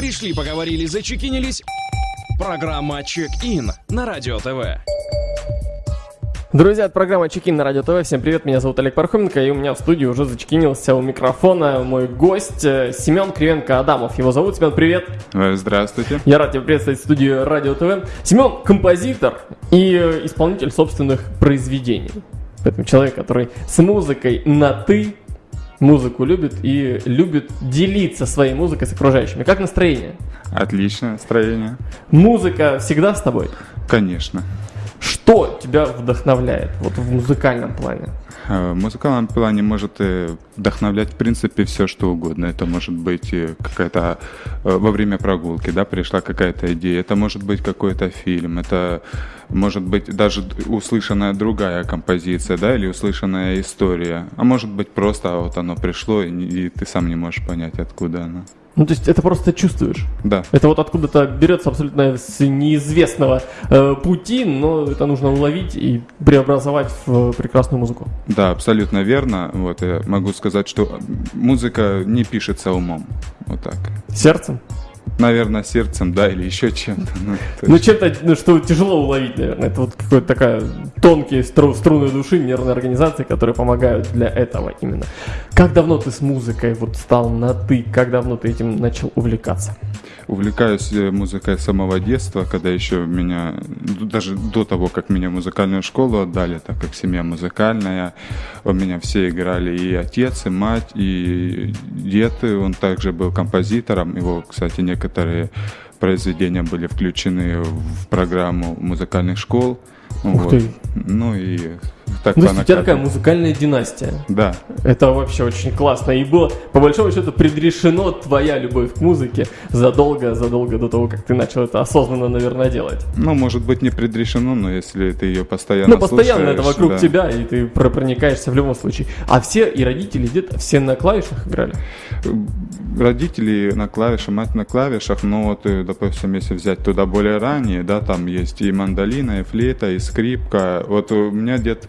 Пришли, поговорили, зачекинились. Программа «Чек-ин» на Радио ТВ. Друзья, это программа Чекин на Радио ТВ. Всем привет, меня зовут Олег Пархоменко, и у меня в студии уже зачекинился у микрофона мой гость э, Семен Кривенко-Адамов. Его зовут. Семен, привет. Э, Здравствуйте. Я рад тебя приветствовать в студии Радио ТВ. Семен – композитор и э, исполнитель собственных произведений. Поэтому человек, который с музыкой на «ты», музыку любит и любит делиться своей музыкой с окружающими. Как настроение? Отличное настроение. Музыка всегда с тобой? Конечно. Что тебя вдохновляет вот в музыкальном плане? Э, В музыкальном плане может э, вдохновлять в принципе все что угодно. Это может быть э, какая-то во время прогулки, да, пришла какая-то идея. Это может быть какой-то фильм. Это может быть даже услышанная другая композиция, да, или услышанная история. А может быть просто вот оно пришло и ты сам не можешь понять откуда оно. Ну, то есть это просто чувствуешь. Да. Это вот откуда-то берется абсолютно с неизвестного э, пути, но это нужно уловить и преобразовать в прекрасную музыку. Да, абсолютно верно. Вот я могу сказать, что музыка не пишется умом. Вот так. Сердцем. Наверное, сердцем, да, или еще чем-то. Ну, Ну, чем-то, ну, что тяжело уловить, наверное. Это вот какой-то такая тонкие стру- струны души, нервные организации, которые помогают для этого именно. Как давно ты с музыкой вот стал на «ты»? Как давно ты этим начал увлекаться? Увлекаюсь э, музыкой с самого детства, когда еще меня, ну, даже до того, как меня в музыкальную школу отдали, так как семья музыкальная, у меня все играли и отец, и мать, и дед, он также был композитором, его, кстати, некоторые произведения были включены в программу музыкальных школ. Ух ты. Ну и так Ну, есть у тебя такая музыкальная династия. Да, Это вообще очень классно. И было, по большому счету, предрешено твоя любовь к музыке задолго-задолго до того, как ты начал это осознанно, наверное, делать. ну, может быть, не предрешено, но если ты ее постоянно Ну, постоянно это вокруг да. тебя, и ты про- проникаешься в любом случае. А все, и родители, и дед, все на клавишах играли? родители на клавишах, мать на клавишах, но вот, э, допустим, если взять туда более ранее, да, там есть и мандолина, и флейта, и скрипка. Вот у меня дед,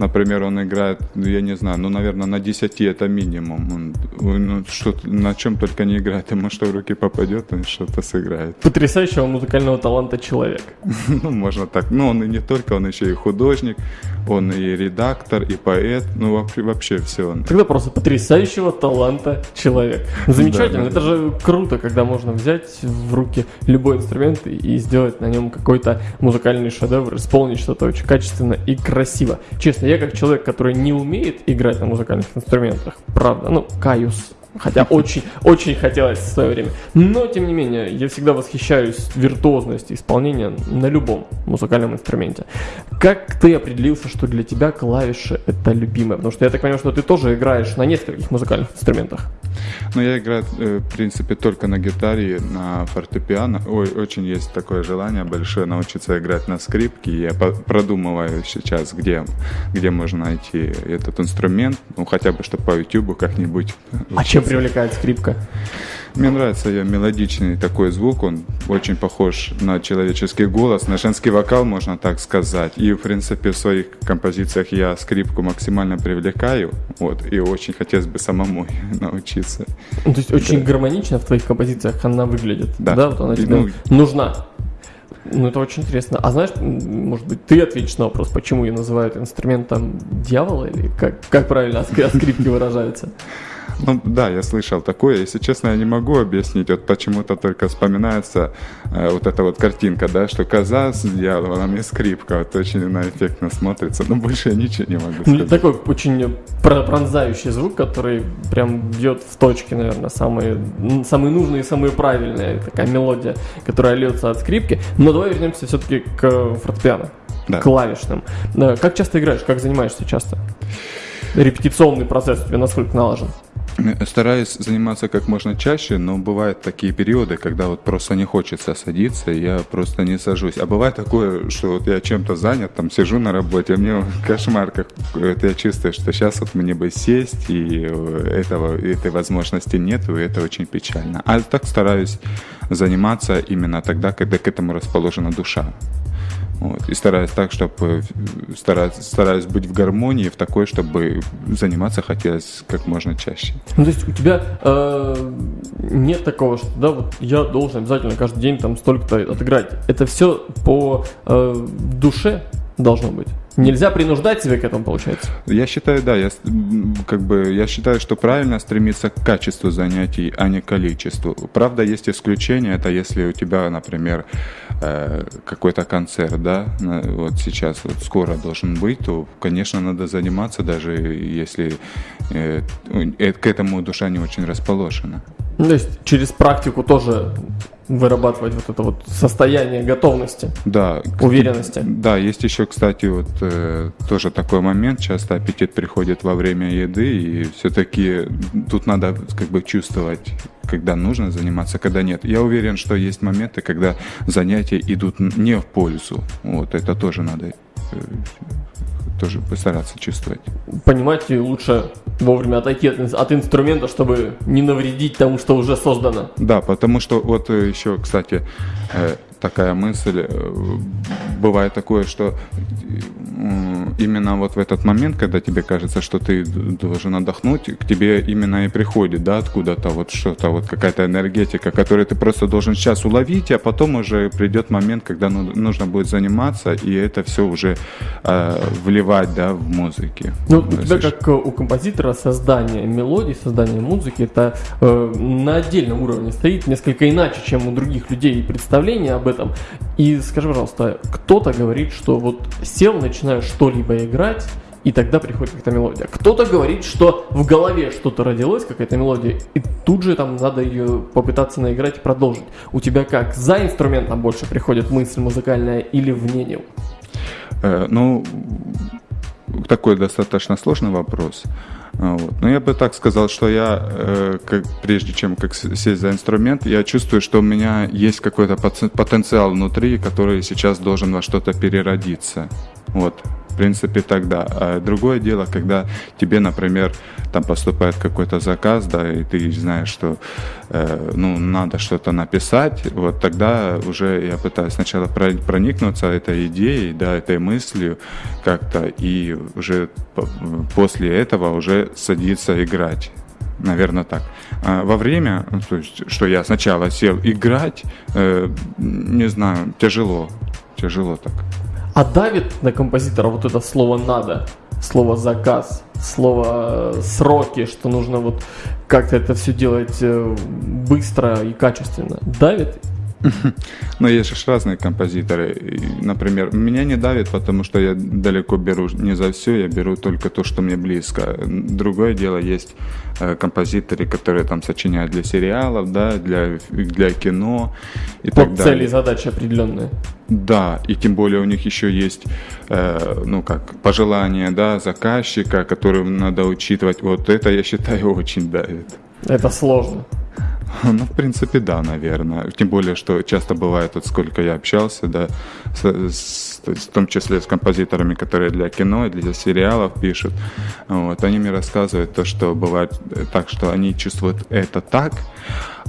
например, он играет, ну, я не знаю, ну, наверное, на 10 это минимум. Он, он, что, на чем только не играет, ему что в руки попадет, он что-то сыграет. Потрясающего музыкального таланта человек. Ну, можно так. Ну, он и не только, он еще и художник, он и редактор, и поэт, ну, вообще, вообще все он. Тогда просто потрясающего таланта человек. Замечательно. Это же круто, когда можно взять в руки любой инструмент и сделать на нем какой-то музыкальный шедевр, исполнить что-то очень качественно и красиво. Честно, я как человек, который не умеет играть на музыкальных инструментах, правда, ну, каюсь. Хотя очень, очень хотелось в свое время. Но, тем не менее, я всегда восхищаюсь виртуозностью исполнения на любом музыкальном инструменте. Как ты определился, что для тебя клавиши это любимое? Потому что я так понимаю, что ты тоже играешь на нескольких музыкальных инструментах. Ну, я играю, э, в принципе, только на гитаре, на фортепиано. Ой, очень есть такое желание большое научиться играть на скрипке. Я продумываю сейчас, где, где можно найти этот инструмент. Ну, хотя бы, чтобы по YouTube как-нибудь. А чем привлекает скрипка? Мне нравится ее мелодичный такой звук, он очень похож на человеческий голос, на женский вокал, можно так сказать. И, в принципе, в своих композициях я скрипку максимально привлекаю, вот, и очень хотелось бы самому научиться. Ну, то есть очень гармонично в твоих композициях она выглядит. Да. вот она тебе ну, нужна. Ну, это очень интересно. А знаешь, может быть, ты ответишь на вопрос, почему ее называют инструментом дьявола, или как, как правильно о скри- о скрипке выражается? Ну да, я слышал такое. Если честно, я не могу объяснить. Вот почему-то только вспоминается э, вот эта вот картинка, да, что коза с дьяволом и скрипка. Вот очень она эффектно смотрится. Но больше я ничего не могу сказать. Такой очень про- пронзающий звук, который прям бьет в точки, наверное, самые, самые нужные и самые правильные. Такая мелодия, которая льется от скрипки. Но давай вернемся все-таки к фортепиано, Да. к клавишным. Э, Как часто играешь, как занимаешься часто? Репетиционный процесс у тебя насколько налажен? Стараюсь заниматься как можно чаще, но бывают такие периоды, когда вот просто не хочется садиться, я просто не сажусь. А бывает такое, что вот я чем-то занят, там сижу на работе, а мне кошмар, как это я чувствую, что сейчас вот мне бы сесть, и э, этого, этой возможности нет, и это очень печально. А так стараюсь заниматься именно тогда, когда к этому расположена душа. Вот. И стараюсь так, чтобы стараюсь, стараюсь быть в гармонии, в такой, чтобы заниматься хотелось как можно чаще. Ну, то есть у тебя э, нет такого, что да, вот я должен обязательно каждый день там столько-то отыграть. Это все по э, душе должно быть. Нельзя принуждать себя к этому, получается. Я считаю, да, я как бы я считаю, что правильно стремиться к качеству занятий, а не к количеству. Правда, есть исключения. Это если у тебя, например, э, какой-то концерт, да, вот сейчас вот скоро должен быть, то, конечно, надо заниматься, даже если э, э, к этому душа не очень расположена. То есть через практику тоже вырабатывать вот это вот состояние готовности, да, уверенности. Да, есть еще, кстати, вот э, тоже такой момент. Часто аппетит приходит во время еды, и все-таки тут надо как бы чувствовать, когда нужно заниматься, когда нет. Я уверен, что есть моменты, когда занятия идут не в пользу. Вот это тоже надо э, тоже постараться чувствовать. Понимать лучше вовремя отойти от, от инструмента, чтобы не навредить тому, что уже создано. Да, потому что вот э, еще, кстати, э, такая мысль, э, бывает такое, что именно вот в этот момент, когда тебе кажется, что ты должен отдохнуть, к тебе именно и приходит, да, откуда-то вот что-то, вот какая-то энергетика, которую ты просто должен сейчас уловить, а потом уже придет момент, когда ну, нужно будет заниматься, и это все уже э, вливать, да, в музыке. Ну, у тебя как э, у композитора создание мелодий, создание музыки, это э, на отдельном уровне стоит несколько иначе, чем у других людей представление об этом. И скажи, пожалуйста, кто-то говорит, что вот сел, начинаешь что-либо играть, и тогда приходит какая-то мелодия. Кто-то говорит, что в голове что-то родилось, какая-то мелодия, и тут же там надо ее попытаться наиграть и продолжить. У тебя как, за инструментом больше приходит мысль музыкальная или вне него? Э, ну, такой достаточно сложный вопрос. Вот. Но я бы так сказал, что я, э, как, прежде чем как сесть за инструмент, я чувствую, что у меня есть какой-то потенциал внутри, который сейчас должен во что-то переродиться. Вот принципе, тогда. А другое дело, когда тебе, например, там поступает какой-то заказ, да, и ты знаешь, что, э, ну, надо что-то написать, вот тогда уже я пытаюсь сначала проникнуться этой идеей, да, этой мыслью как-то, и уже после этого уже садиться играть. Наверное, так. А во время, ну, то есть, что я сначала сел играть, э, не знаю, тяжело. Тяжело так. А давит на композитора вот это слово «надо», слово «заказ», слово э, «сроки», что нужно вот как-то это все делать э, быстро и качественно. Давит но есть же разные композиторы. Например, меня не давит, потому что я далеко беру не за все, я беру только то, что мне близко. Другое дело, есть э, композиторы, которые там сочиняют для сериалов, да, для, для кино и Под так далее. цели и задачи определенные. Да, и тем более у них еще есть, э, ну как, пожелания, да, заказчика, которым надо учитывать. Вот это, я считаю, очень давит. Это сложно. Ну, в принципе, да, наверное. Тем более, что часто бывает, вот сколько я общался, да, с, с, в том числе с композиторами, которые для кино и для сериалов пишут, вот, они мне рассказывают то, что бывает так, что они чувствуют это так,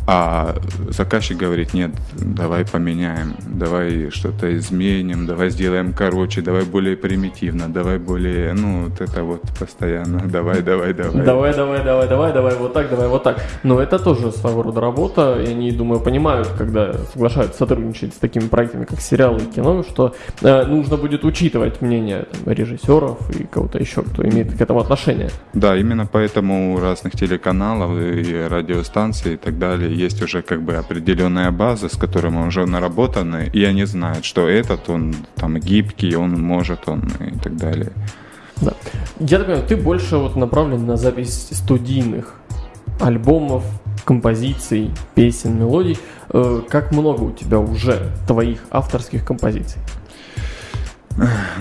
а заказчик говорит, нет, давай поменяем, давай что-то изменим, давай сделаем короче, давай более примитивно, давай более, ну, вот это вот постоянно, давай, давай, давай. Давай, давай, давай, давай, давай, вот так, давай, вот так. Но это тоже своего рода работа, и они, думаю, понимают, когда соглашаются сотрудничать с такими проектами, как сериалы и кино, что э, нужно будет учитывать мнение там, режиссеров и кого-то еще, кто имеет к этому отношение. Да, именно поэтому у разных телеканалов и радиостанций и так далее есть уже как бы определенная база, с которой мы уже наработаны, и они знают, что этот, он там гибкий, он может, он и так далее. Да. Я так понимаю, ты больше вот направлен на запись студийных альбомов, композиций, песен, мелодий. Э, как много у тебя уже твоих авторских композиций?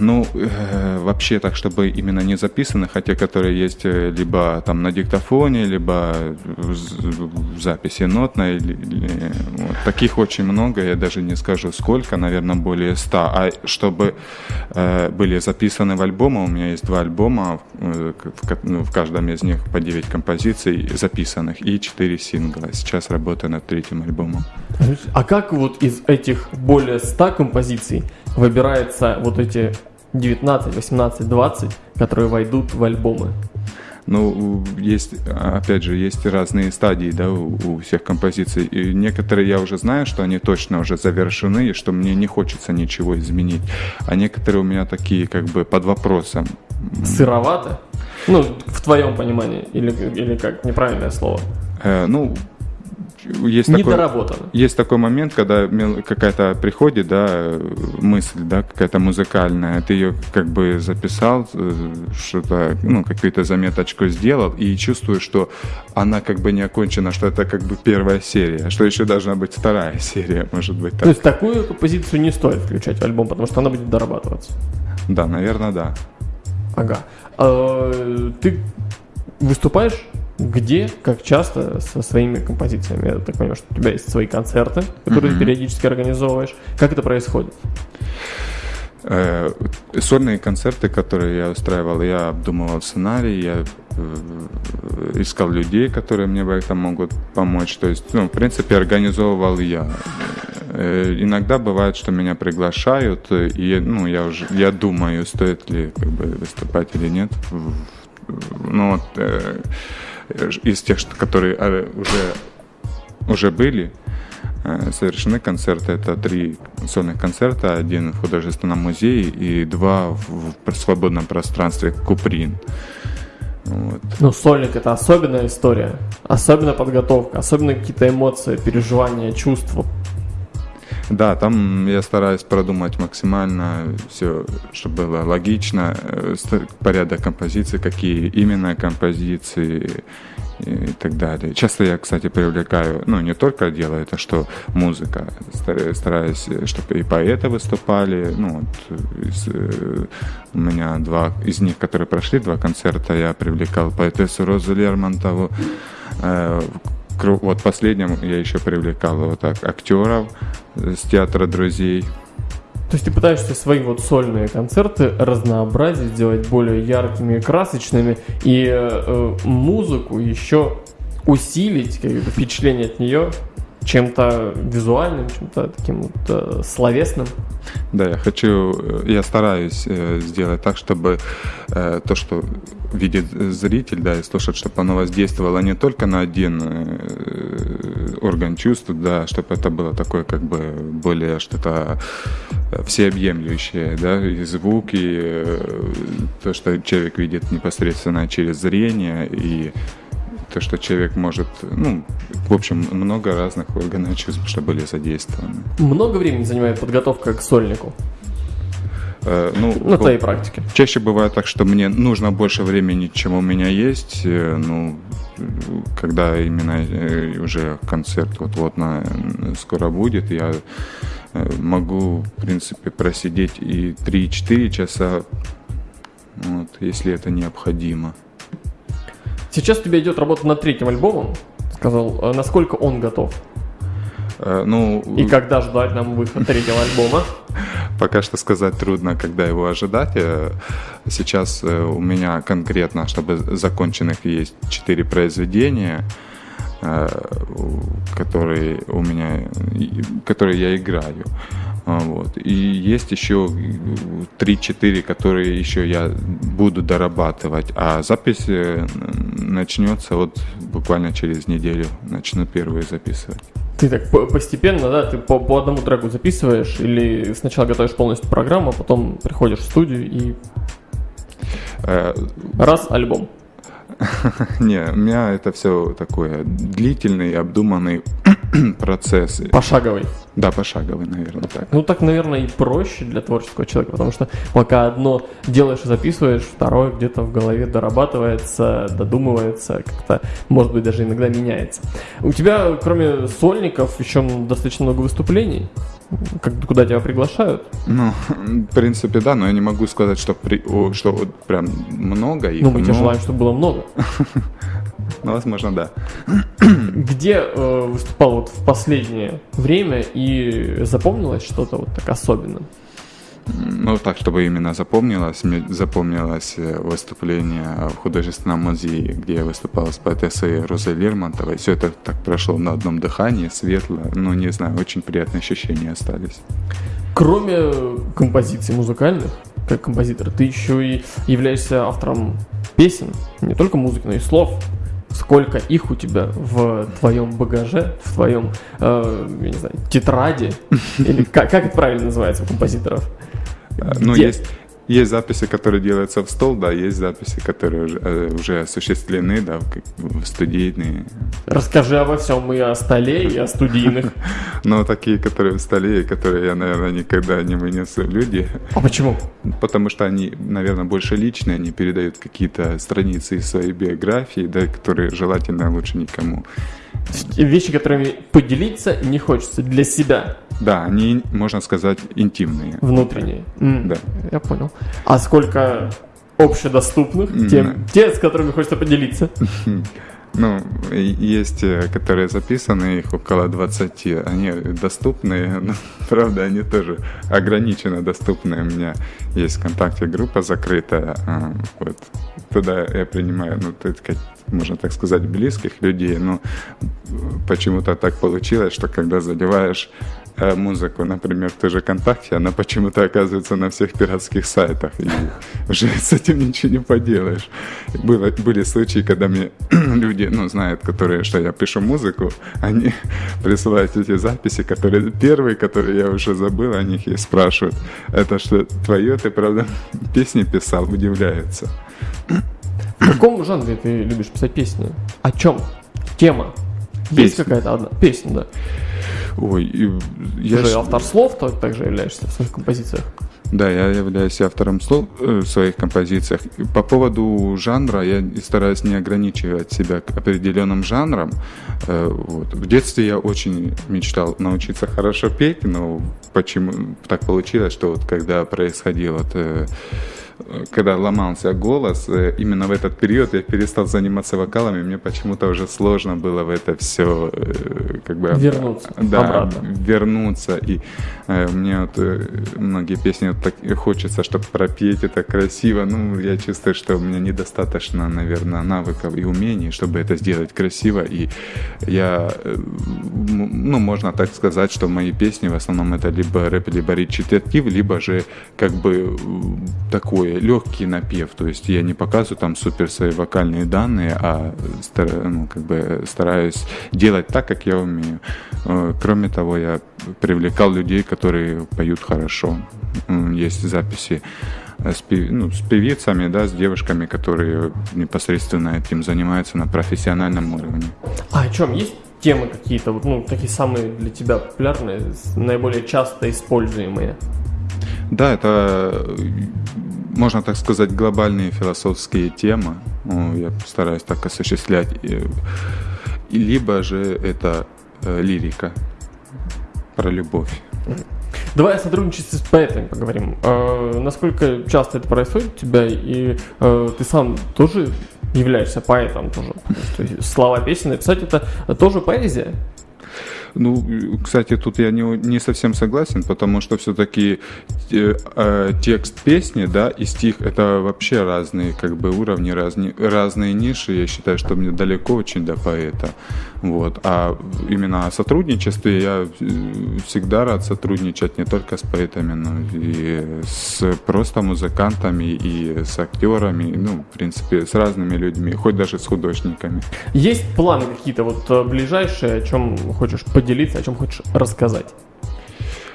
Ну, э, вообще так, чтобы именно не записаны, хотя которые есть э, либо там на диктофоне, либо в, в записи нотной. Или, или, вот. Таких очень много, я даже не скажу сколько, наверное, более ста. А чтобы э, были записаны в альбомы, у меня есть два альбома, э, в, ну, в каждом из них по 9 композиций записанных и 4 сингла. Сейчас работаю над третьим альбомом. А как вот из этих более 100 композиций выбирается вот эти 19, 18, 20, которые войдут в альбомы? Ну, есть, опять же, есть разные стадии, да, у, у всех композиций. И некоторые я уже знаю, что они точно уже завершены, и что мне не хочется ничего изменить. А некоторые у меня такие, как бы, под вопросом. Сыровато? Ну, в твоем понимании, или, или как, неправильное слово? Э, ну, есть Недоработано. Такой, есть такой момент, когда какая-то приходит, да, мысль, да, какая-то музыкальная, ты ее как бы записал, э, что-то, ну, какую-то заметочку сделал, и чувствуешь, что она как бы не окончена, что это как бы первая серия, что еще должна быть вторая серия, может быть. Так. То есть такую позицию не стоит включать в альбом, потому что она будет дорабатываться. Да, наверное, да. Ага. А, ты выступаешь где, как часто со своими композициями? Я так понимаю, что у тебя есть свои концерты, которые mm-hmm. ты периодически организовываешь. Как это происходит? Э, сольные концерты, которые я устраивал, я обдумывал сценарий, я э, искал людей, которые мне в этом могут помочь. То есть, ну, в принципе, организовывал я. Э, иногда бывает, что меня приглашают, и ну, я уже я думаю, стоит ли как бы, выступать или нет. Ну, вот, из тех, которые а, уже, уже были, э, совершены концерты. Это три сольных концерта, один в художественном музее и два в, в свободном пространстве Куприн. Вот. Ну, сольник это особенная история, особенно подготовка, особенно какие-то эмоции, переживания, чувства. Да, там я стараюсь продумать максимально все, чтобы было логично, э, порядок композиции, какие именно композиции и так далее. Часто я, кстати, привлекаю, ну, не только делаю это, что музыка, стараюсь, чтобы и поэты выступали, ну, вот, из, э, у меня два из них, которые прошли, два концерта, я привлекал поэтессу Розу Лермонтову, э, вот последним я еще привлекал вот так актеров с театра друзей. То есть ты пытаешься свои вот сольные концерты разнообразить, сделать более яркими красочными, и э, музыку еще усилить, как бы, впечатление от нее чем-то визуальным, чем-то таким вот э, словесным. Да, я хочу, э, я стараюсь э, сделать так, чтобы э, то, что видит зритель, да, и слушает, чтобы оно воздействовало не только на один э, орган чувств, да, чтобы это было такое как бы более что-то всеобъемлющее, да, и звук, и э, то, что человек видит непосредственно через зрение, и то, что человек может, ну, в общем, много разных органов чувств, что были задействованы. Много времени занимает подготовка к сольнику? Э, ну, на твоей практике. Чаще бывает так, что мне нужно больше времени, чем у меня есть. Э, ну, когда именно э, уже концерт вот-вот на, скоро будет, я могу, в принципе, просидеть и 3-4 часа, вот, если это необходимо. Сейчас у тебя идет работа над третьим альбомом. Сказал, а насколько он готов? Э, ну, И когда ждать нам выход третьего альбома? Пока что сказать трудно, когда его ожидать. Э, сейчас э, у меня конкретно, чтобы законченных есть четыре произведения, которые у меня, которые я играю. А, вот. И есть еще 3-4, которые еще я буду дорабатывать. А запись э, начнется вот буквально через неделю. Начну первые записывать. Ты так постепенно, да, ты по, по одному треку записываешь или сначала готовишь полностью программу, а потом приходишь в студию и э, раз альбом. Не, у меня это все такое длительный, обдуманный процесс. Пошаговый. Да, пошаговый, наверное, так. Ну, так, наверное, и проще для творческого человека, потому что пока одно делаешь и записываешь, второе где-то в голове дорабатывается, додумывается, как-то, может быть, даже иногда меняется. У тебя, кроме сольников, еще достаточно много выступлений. Как, куда тебя приглашают? Ну, в принципе, да, но я не могу сказать, что, при, о, что вот прям много их. Ну, мы тебе но- желаем, чтобы было много. Ну, возможно, да. Где э, выступал вот в последнее время и запомнилось что-то вот так особенно? Ну, так, чтобы именно запомнилось, мне запомнилось э, выступление в художественном музее, где я выступал с поэтессой Розой Лермонтовой. Все это так прошло на одном дыхании, светло. Ну, не знаю, очень приятные ощущения остались. Кроме композиций музыкальных, как композитор, ты еще и являешься автором песен, не только музыки, но и слов. Сколько их у тебя в твоем багаже, в твоем, э, я не знаю, тетради? Или как, как это правильно называется у композиторов? Ну, Где? есть, есть записи, которые делаются в стол, да, есть записи, которые уже, э, уже осуществлены, да, в студийные. Расскажи обо всем и о столе, и о студийных. Но такие, которые в столе, и которые я, наверное, никогда не вынесу люди, А почему? потому что они, наверное, больше личные, они передают какие-то страницы из своей биографии, да, которые желательно лучше никому. Вещи, которыми поделиться не хочется для себя, Да, они, можно сказать, интимные. внутренние. М, Да. Я понял. А сколько общедоступных, М, тем, те, с которыми хочется поделиться? Ну, есть, э, которые записаны, их около 20. Они доступны, но, правда, они тоже ограниченно доступны. У меня есть ВКонтакте группа закрытая. а, Вот. Туда я принимаю, ну, так сказать, можно так сказать, близких людей. Но почему-то так получилось, что когда заливаешь э, музыку, например, в той же ВКонтакте, она почему-то оказывается на всех пиратских сайтах. И уже с этим ничего не поделаешь. Было, были случаи, когда мне люди, ну, знают, которые, что я пишу музыку, они присылают эти записи, которые первые, которые я уже забыл о них, и спрашивают, это что, твое, ты, правда, песни писал, удивляются. В каком жанре ты любишь писать песни? О чем? Тема? Есть Песня. какая-то одна? Песня, да. Ой, и Ты я же автор слов, то также являешься в своих композициях. Да, я являюсь автором слов э, в своих композициях. По поводу жанра я стараюсь не ограничивать себя к определенным жанрам. Э, Вот. В детстве я очень мечтал научиться хорошо петь, но почему так получилось, что вот когда происходило вот, э, когда ломался голос, э, именно в этот период я перестал заниматься вокалами, мне почему-то уже сложно было в это все как бы Вернуться да, обратно. вернуться. И э, мне вот э, многие песни вот так хочется, чтобы пропеть это красиво. Ну, я чувствую, что у меня недостаточно, наверное, навыков и умений, чтобы это сделать красиво. И я, э, ну, можно так сказать, что мои песни в основном это либо рэп, либо речитатив, либо же как бы м, такой легкий напев. То есть я не показываю там супер свои вокальные данные, а стара- ну, как бы стараюсь делать так, как я умею. Э, Кроме того, я привлекал людей, которые поют хорошо. Есть записи э, с, пев- ну, с певицами, да, с девушками, которые непосредственно этим занимаются на профессиональном уровне. А о чем? Есть темы какие-то, ну, такие самые для тебя популярные, наиболее часто используемые? Да, это, можно так сказать, глобальные философские темы. Ну, Я стараюсь так осуществлять. Либо же это э, лирика про любовь. Давай о сотрудничестве с поэтами поговорим. Э, насколько часто это происходит у тебя, и э, ты сам тоже являешься поэтом тоже? То есть слова песни написать это тоже поэзия? Ну, э, кстати, тут я не, не совсем согласен, потому что все-таки текст песни, да, и стих это вообще разные как бы уровни, разные, разные ниши. Я считаю, что мне далеко очень до поэта. Вот. А именно о сотрудничестве я э, всегда рад сотрудничать не только с поэтами, но и с просто музыкантами, и с актерами, ну, в принципе, с разными людьми, хоть даже с художниками. Есть планы какие-то вот э, ближайшие, о чем хочешь поделиться, о чем хочешь рассказать?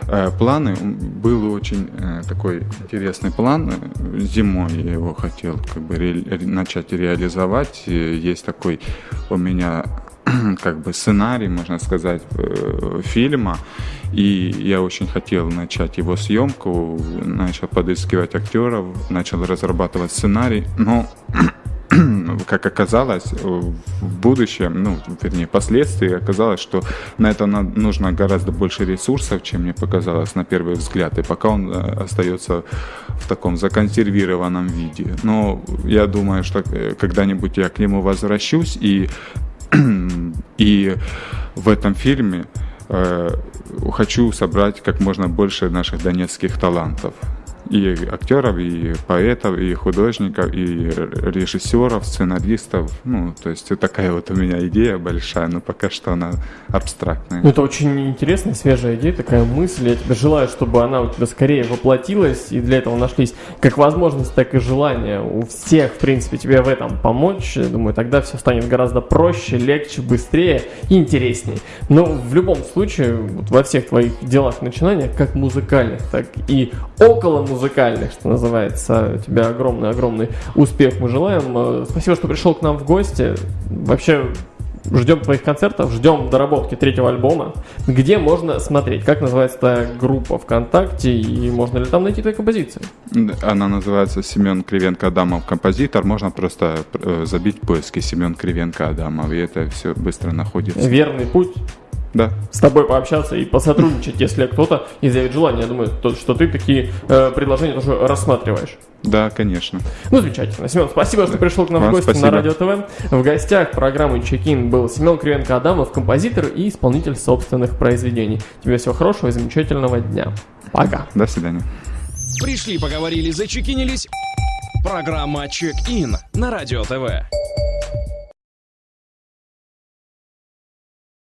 Э, Планы, был очень э, такой интересный план. Зимой я его хотел как бы ре- начать реализовать. Есть такой у меня как бы сценарий, можно сказать, э, фильма. И я очень хотел начать его съемку, начал подыскивать актеров, начал разрабатывать сценарий, но как оказалось, в будущем, ну, вернее, впоследствии оказалось, что на это нужно гораздо больше ресурсов, чем мне показалось на первый взгляд, и пока он э, остается в таком законсервированном виде. Но я думаю, что э, когда-нибудь я к нему возвращусь, и, и в этом фильме э, хочу собрать как можно больше наших донецких талантов и актеров, и поэтов, и художников, и режиссеров, сценаристов. Ну, то есть такая вот у меня идея большая, но пока что она абстрактная. Ну, это очень интересная, свежая идея, такая мысль. Я тебе желаю, чтобы она у тебя скорее воплотилась, и для этого нашлись как возможность, так и желание у всех, в принципе, тебе в этом помочь. Я думаю, тогда все станет гораздо проще, легче, быстрее и интереснее. Но в любом случае, вот во всех твоих делах, начинаниях, как музыкальных, так и около музыкальных, музыкальных, что называется. У тебя огромный-огромный успех мы желаем. Э, спасибо, что пришел к нам в гости. Вообще, ждем твоих концертов, ждем доработки третьего альбома. Где можно смотреть? Как называется эта группа ВКонтакте и можно ли там найти твои композиции? Она называется Семен Кривенко Адамов композитор. Можно просто э, забить поиски Семен Кривенко Адамов, и это все быстро находится. Верный путь да. с тобой пообщаться и посотрудничать, если кто-то изъявит желание. Я думаю, то, что ты такие э, предложения тоже рассматриваешь. Да, конечно. Ну, замечательно. Семен, спасибо, что пришел к нам Вам в гости спасибо. на Радио ТВ. В гостях программы Чекин был Семен Кривенко-Адамов, композитор и исполнитель собственных произведений. Тебе всего хорошего и замечательного дня. Пока. До свидания. Пришли, поговорили, зачекинились. Программа Чек-ин на Радио ТВ.